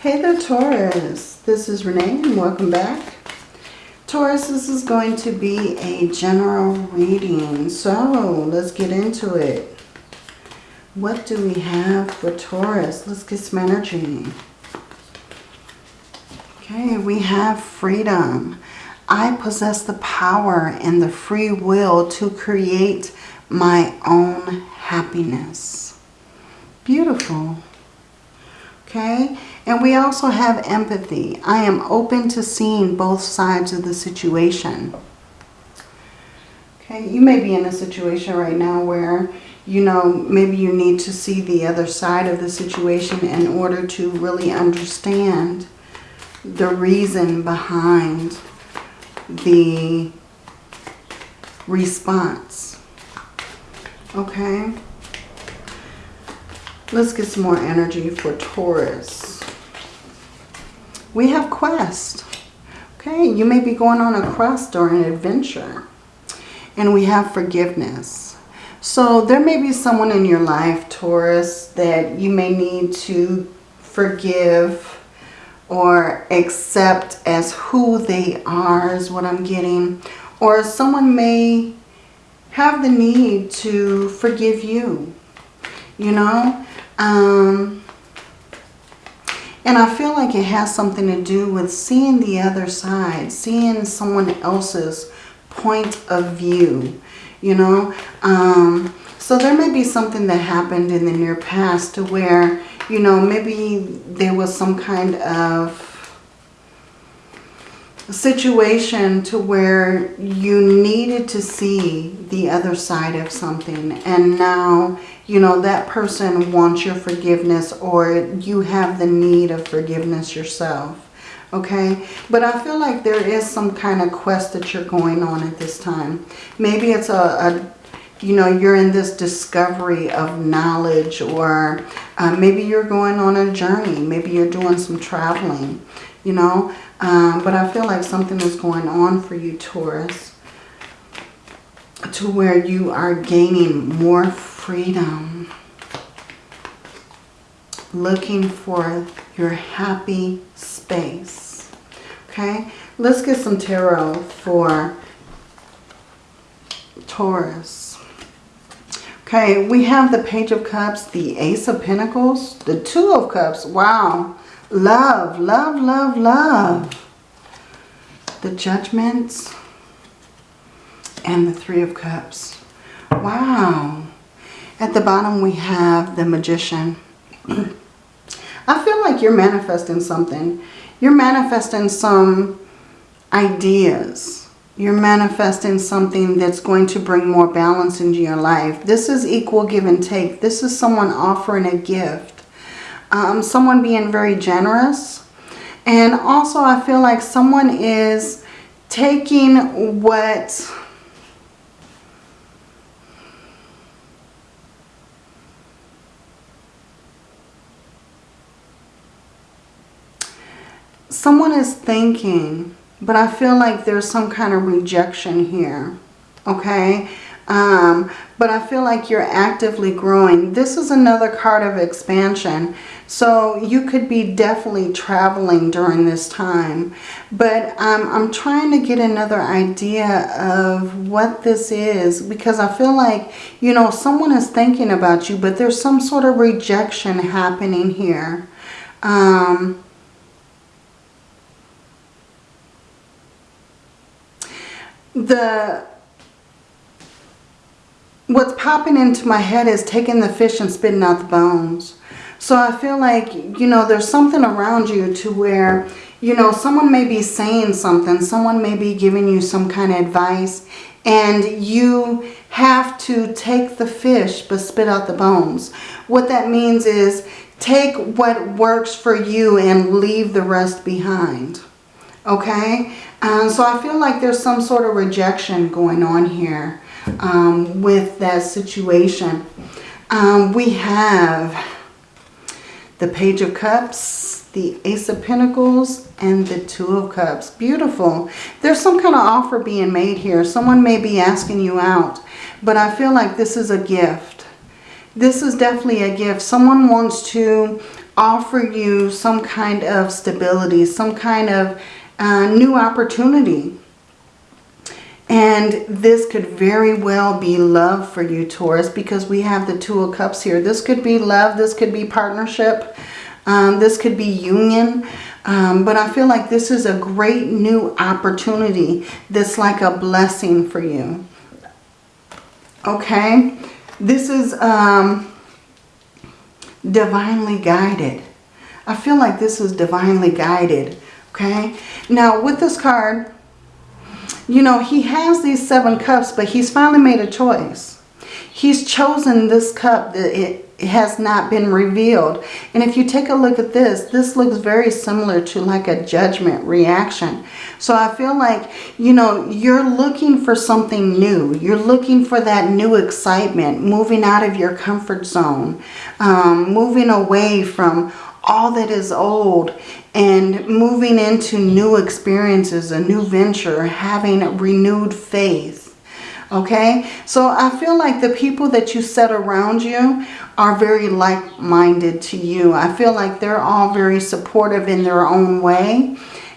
Hey there, Taurus. This is Renee and welcome back. Taurus, this is going to be a general reading. So let's get into it. What do we have for Taurus? Let's get some energy. Okay, we have freedom. I possess the power and the free will to create my own happiness. Beautiful. Okay, and we also have empathy. I am open to seeing both sides of the situation. Okay, you may be in a situation right now where, you know, maybe you need to see the other side of the situation in order to really understand the reason behind the response. Okay. Let's get some more energy for Taurus. We have quest. Okay, you may be going on a quest or an adventure. And we have forgiveness. So there may be someone in your life, Taurus, that you may need to forgive or accept as who they are is what I'm getting. Or someone may have the need to forgive you. You know, um, and I feel like it has something to do with seeing the other side, seeing someone else's point of view, you know. Um, so there may be something that happened in the near past to where, you know, maybe there was some kind of situation to where you needed to see the other side of something. And now you know that person wants your forgiveness or you have the need of forgiveness yourself okay? But I feel like there is some kind of quest that you're going on at this time. Maybe it's a, a you know you're in this discovery of knowledge or uh, maybe you're going on a journey. Maybe you're doing some traveling you know um, but I feel like something is going on for you, Taurus, to where you are gaining more freedom. Looking for your happy space. Okay, let's get some tarot for Taurus. Okay, we have the Page of Cups, the Ace of Pentacles, the Two of Cups. Wow. Love, love, love, love. The Judgments and the Three of Cups. Wow. At the bottom we have the Magician. I feel like you're manifesting something. You're manifesting some ideas. You're manifesting something that's going to bring more balance into your life. This is equal give and take. This is someone offering a gift um, someone being very generous. And also I feel like someone is taking what... Someone is thinking, but I feel like there's some kind of rejection here. Okay? Um, but I feel like you're actively growing. This is another card of expansion. So you could be definitely traveling during this time. But um, I'm trying to get another idea of what this is because I feel like, you know, someone is thinking about you, but there's some sort of rejection happening here. Um, the what's popping into my head is taking the fish and spitting out the bones. So I feel like, you know, there's something around you to where, you know, someone may be saying something. Someone may be giving you some kind of advice. And you have to take the fish but spit out the bones. What that means is take what works for you and leave the rest behind. Okay? Um, so I feel like there's some sort of rejection going on here um, with that situation. Um, we have the Page of Cups, the Ace of Pentacles, and the Two of Cups. Beautiful. There's some kind of offer being made here. Someone may be asking you out, but I feel like this is a gift. This is definitely a gift. Someone wants to offer you some kind of stability, some kind of uh, new opportunity. And this could very well be love for you, Taurus, because we have the Two of Cups here. This could be love. This could be partnership. Um, this could be union. Um, but I feel like this is a great new opportunity that's like a blessing for you. Okay? This is um, divinely guided. I feel like this is divinely guided. Okay? Now, with this card, you know, he has these seven cups, but he's finally made a choice. He's chosen this cup that it, has not been revealed. And if you take a look at this, this looks very similar to like a judgment reaction. So I feel like, you know, you're looking for something new. You're looking for that new excitement, moving out of your comfort zone, um, moving away from all that is old and moving into new experiences, a new venture, having renewed faith. Okay, so I feel like the people that you set around you are very like-minded to you. I feel like they're all very supportive in their own way.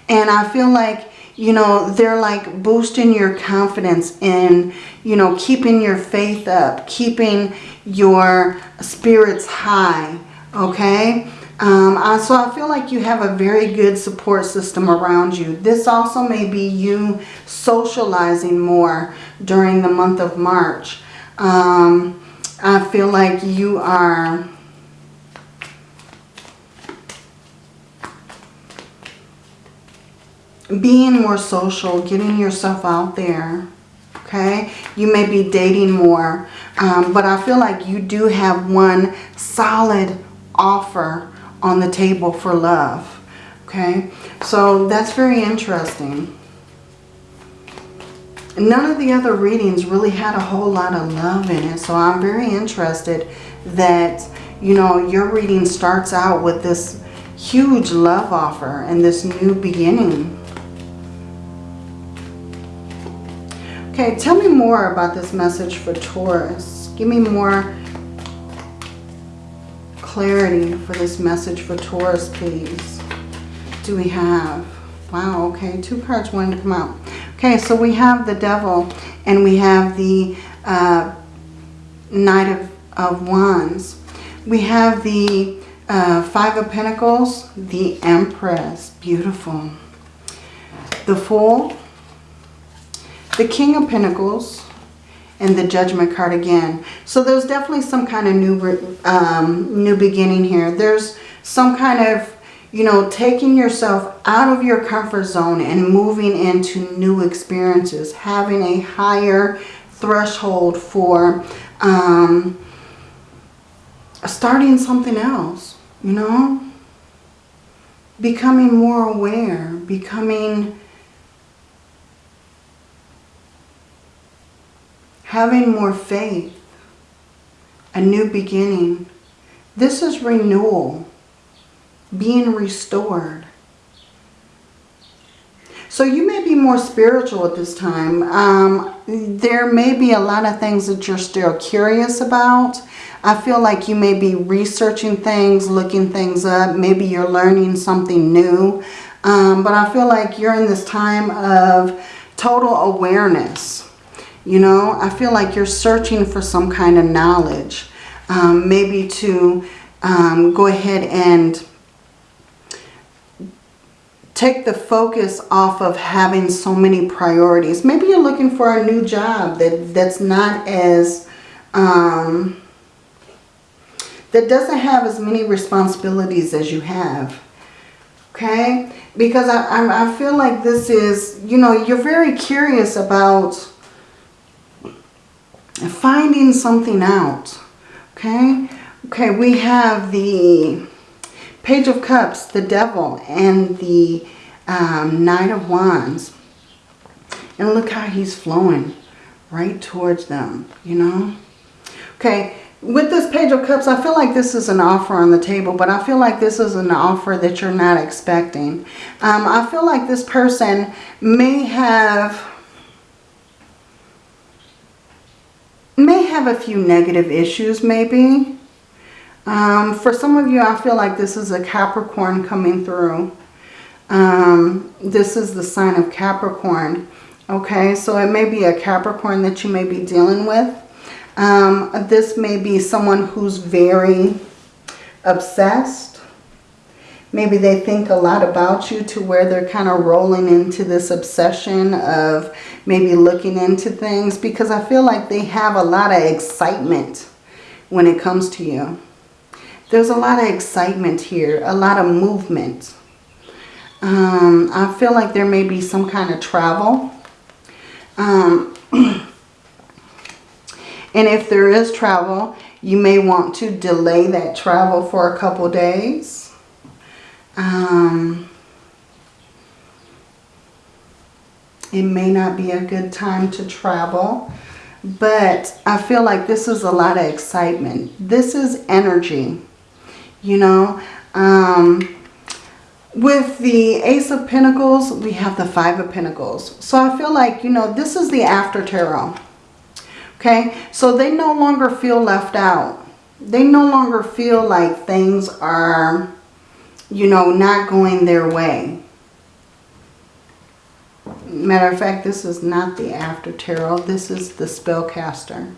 And I feel like, you know, they're like boosting your confidence in, you know, keeping your faith up, keeping your spirits high. Okay. Um, uh, so I feel like you have a very good support system around you. This also may be you socializing more during the month of March. Um, I feel like you are being more social, getting yourself out there. Okay, you may be dating more, um, but I feel like you do have one solid offer on the table for love. Okay, so that's very interesting. None of the other readings really had a whole lot of love in it. So I'm very interested that, you know, your reading starts out with this huge love offer and this new beginning. Okay, tell me more about this message for Taurus. Give me more clarity for this message for Taurus, please. Do we have? Wow, okay, two cards wanted to come out. Okay, so we have the devil and we have the uh, Knight of, of Wands. We have the uh, Five of Pentacles, the Empress, beautiful. The Fool, the King of Pentacles, and the Judgment card again. So there's definitely some kind of new, um, new beginning here. There's some kind of, you know, taking yourself out of your comfort zone and moving into new experiences. Having a higher threshold for um, starting something else, you know. Becoming more aware, becoming having more faith, a new beginning. This is renewal, being restored. So you may be more spiritual at this time. Um, there may be a lot of things that you're still curious about. I feel like you may be researching things, looking things up. Maybe you're learning something new. Um, but I feel like you're in this time of total awareness. You know, I feel like you're searching for some kind of knowledge. Um, maybe to um, go ahead and take the focus off of having so many priorities. Maybe you're looking for a new job that, that's not as... Um, that doesn't have as many responsibilities as you have. Okay? Because I, I, I feel like this is, you know, you're very curious about finding something out. Okay? Okay, we have the Page of Cups, the Devil, and the um, Knight of Wands. And look how he's flowing right towards them, you know? Okay, with this Page of Cups, I feel like this is an offer on the table, but I feel like this is an offer that you're not expecting. Um, I feel like this person may have may have a few negative issues maybe. Um, for some of you, I feel like this is a Capricorn coming through. Um, this is the sign of Capricorn. Okay, so it may be a Capricorn that you may be dealing with. Um, this may be someone who's very obsessed. Maybe they think a lot about you to where they're kind of rolling into this obsession of maybe looking into things because I feel like they have a lot of excitement when it comes to you. There's a lot of excitement here, a lot of movement. Um, I feel like there may be some kind of travel. Um, and if there is travel, you may want to delay that travel for a couple days. Um, it may not be a good time to travel. But I feel like this is a lot of excitement. This is energy. You know, um, with the Ace of Pentacles, we have the Five of Pentacles. So I feel like, you know, this is the after tarot. Okay, so they no longer feel left out. They no longer feel like things are, you know, not going their way. Matter of fact, this is not the after tarot. This is the spellcaster.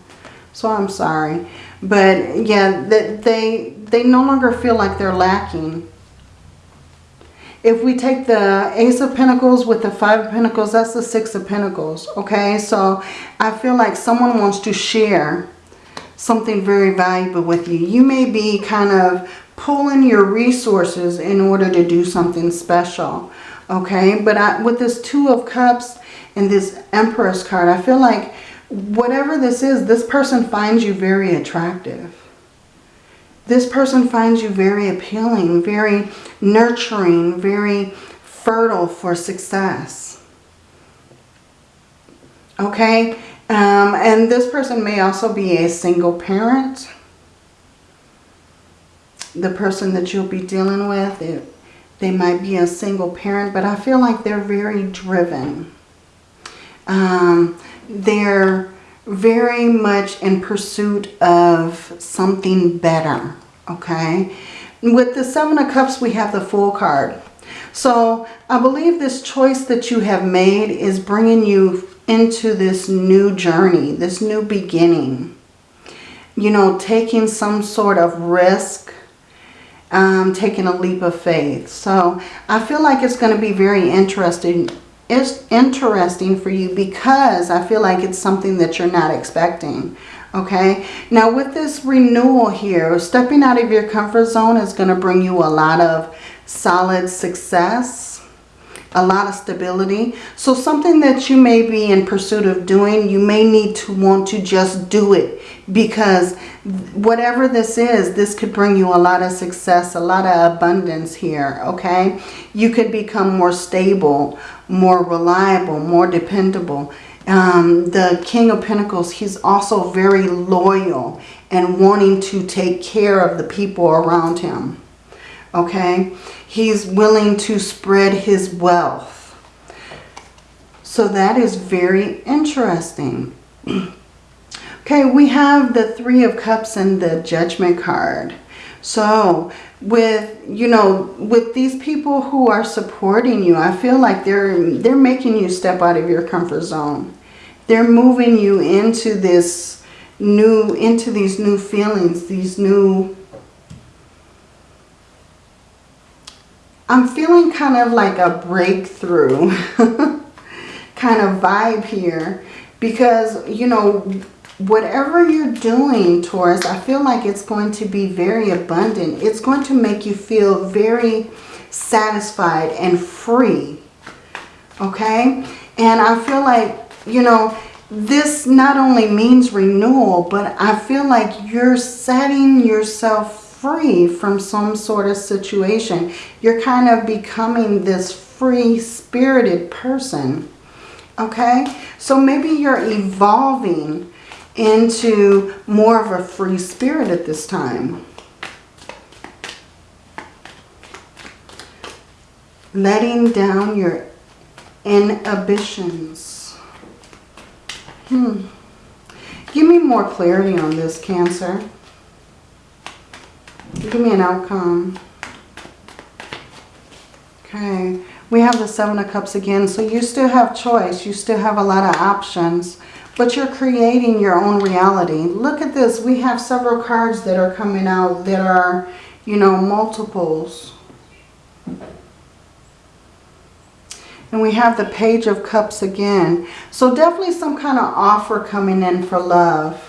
So I'm sorry. But yeah, that they, they no longer feel like they're lacking. If we take the Ace of Pentacles with the Five of Pentacles, that's the Six of Pentacles. Okay, so I feel like someone wants to share something very valuable with you. You may be kind of pulling your resources in order to do something special okay? But I, with this two of cups and this empress card i feel like whatever this is this person finds you very attractive. This person finds you very appealing very nurturing very fertile for success. Okay? Um, and this person may also be a single parent the person that you'll be dealing with it, they might be a single parent, but I feel like they're very driven. Um, they're very much in pursuit of something better, okay? With the Seven of Cups, we have the Fool card. So I believe this choice that you have made is bringing you into this new journey, this new beginning. You know, taking some sort of risk, um, taking a leap of faith. So I feel like it's going to be very interesting. It's interesting for you because I feel like it's something that you're not expecting. Okay, now with this renewal here, stepping out of your comfort zone is going to bring you a lot of solid success a lot of stability. So something that you may be in pursuit of doing, you may need to want to just do it because whatever this is, this could bring you a lot of success, a lot of abundance here, okay? You could become more stable, more reliable, more dependable. Um, the King of Pentacles, he's also very loyal and wanting to take care of the people around him, okay? He's willing to spread his wealth. So that is very interesting. okay, we have the Three of Cups and the Judgment card. So with, you know, with these people who are supporting you, I feel like they're, they're making you step out of your comfort zone. They're moving you into this new, into these new feelings, these new I'm feeling kind of like a breakthrough kind of vibe here because, you know, whatever you're doing, Taurus, I feel like it's going to be very abundant. It's going to make you feel very satisfied and free, okay? And I feel like, you know, this not only means renewal, but I feel like you're setting yourself free from some sort of situation. You're kind of becoming this free-spirited person. Okay? So maybe you're evolving into more of a free spirit at this time. Letting down your inhibitions. Hmm. Give me more clarity on this, Cancer. Give me an outcome. Okay. We have the Seven of Cups again. So you still have choice. You still have a lot of options. But you're creating your own reality. Look at this. We have several cards that are coming out that are, you know, multiples. And we have the Page of Cups again. So definitely some kind of offer coming in for love.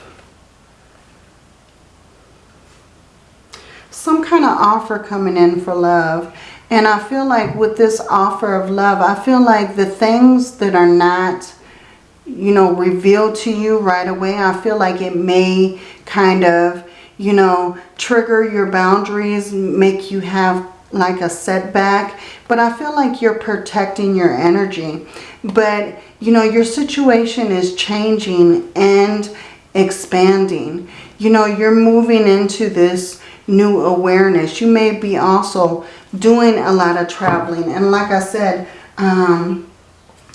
Some kind of offer coming in for love. And I feel like with this offer of love, I feel like the things that are not, you know, revealed to you right away, I feel like it may kind of, you know, trigger your boundaries, make you have like a setback. But I feel like you're protecting your energy. But, you know, your situation is changing and expanding. You know, you're moving into this new awareness. You may be also doing a lot of traveling. And like I said, um,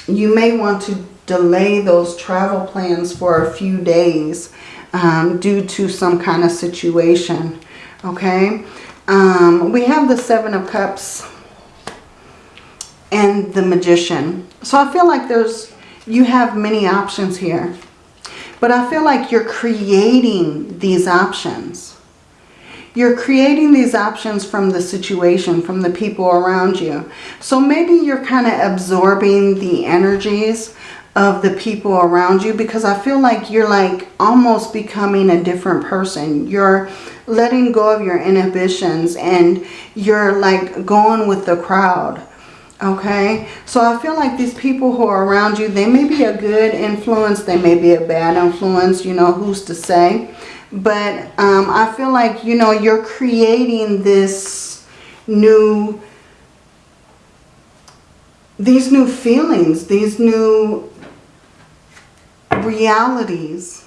you may want to delay those travel plans for a few days um, due to some kind of situation. Okay. Um, we have the Seven of Cups and the Magician. So I feel like there's, you have many options here. But I feel like you're creating these options. You're creating these options from the situation, from the people around you. So maybe you're kind of absorbing the energies of the people around you because I feel like you're like almost becoming a different person. You're letting go of your inhibitions and you're like going with the crowd. Okay, so I feel like these people who are around you, they may be a good influence, they may be a bad influence, you know, who's to say. But um, I feel like, you know, you're creating this new, these new feelings, these new realities.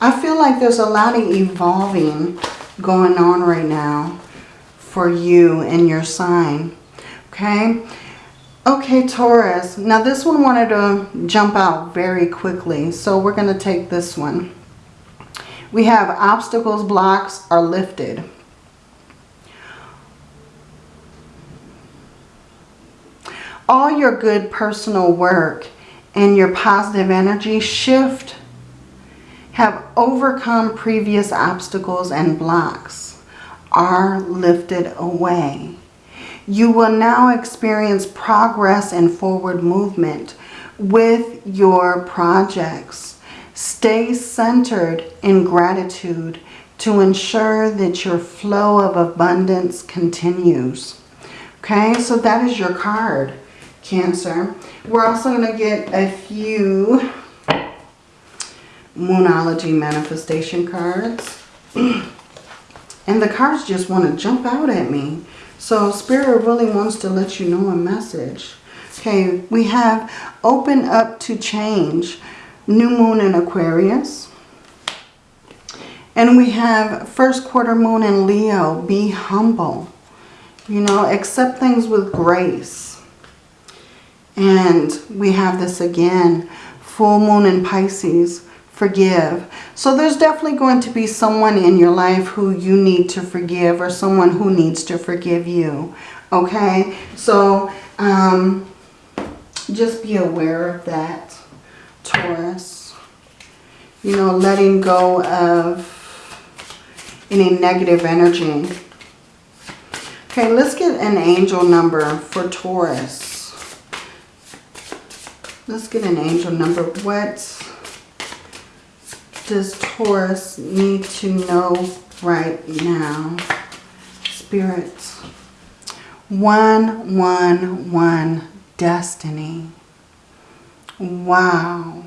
I feel like there's a lot of evolving going on right now for you and your sign. Okay. Okay, Taurus. Now this one wanted to jump out very quickly. So we're going to take this one. We have obstacles, blocks are lifted. All your good personal work and your positive energy shift have overcome previous obstacles and blocks are lifted away. You will now experience progress and forward movement with your projects. Stay centered in gratitude to ensure that your flow of abundance continues. Okay, so that is your card, Cancer. We're also going to get a few Moonology manifestation cards. and the cards just want to jump out at me. So Spirit really wants to let you know a message. Okay, we have open up to change. New moon in Aquarius. And we have first quarter moon in Leo. Be humble. You know, accept things with grace. And we have this again. Full moon in Pisces. Forgive. So there's definitely going to be someone in your life who you need to forgive or someone who needs to forgive you. Okay? So um, just be aware of that, Taurus. You know, letting go of any negative energy. Okay, let's get an angel number for Taurus. Let's get an angel number. What does Taurus need to know right now? Spirit. One, one, one. Destiny. Wow.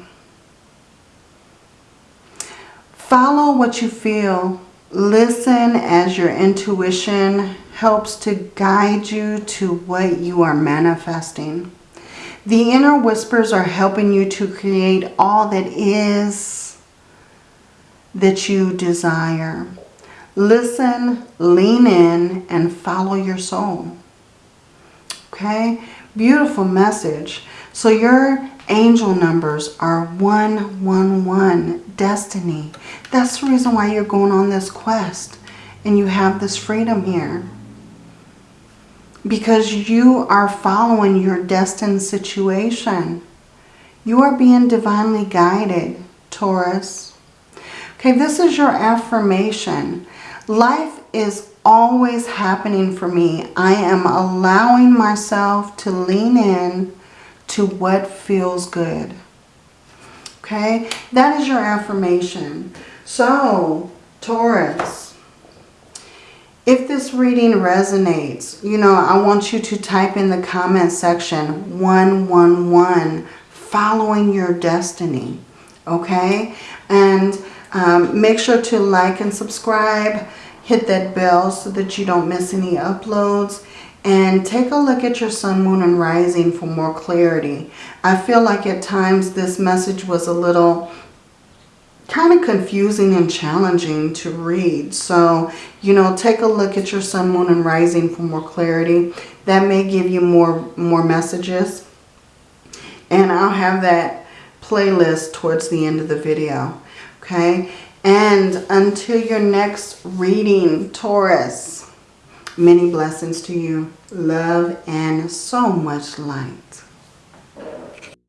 Follow what you feel. Listen as your intuition helps to guide you to what you are manifesting. The inner whispers are helping you to create all that is that you desire. Listen, lean in, and follow your soul. Okay? Beautiful message. So your angel numbers are 111, destiny. That's the reason why you're going on this quest and you have this freedom here. Because you are following your destined situation. You are being divinely guided, Taurus. Okay, this is your affirmation. Life is always happening for me. I am allowing myself to lean in to what feels good. Okay, that is your affirmation. So, Taurus, if this reading resonates, you know, I want you to type in the comment section 111, following your destiny. Okay, and um, make sure to like and subscribe. Hit that bell so that you don't miss any uploads. And take a look at your sun, moon, and rising for more clarity. I feel like at times this message was a little kind of confusing and challenging to read. So, you know, take a look at your sun, moon, and rising for more clarity. That may give you more, more messages. And I'll have that playlist towards the end of the video. Okay. And until your next reading, Taurus, many blessings to you. Love and so much light.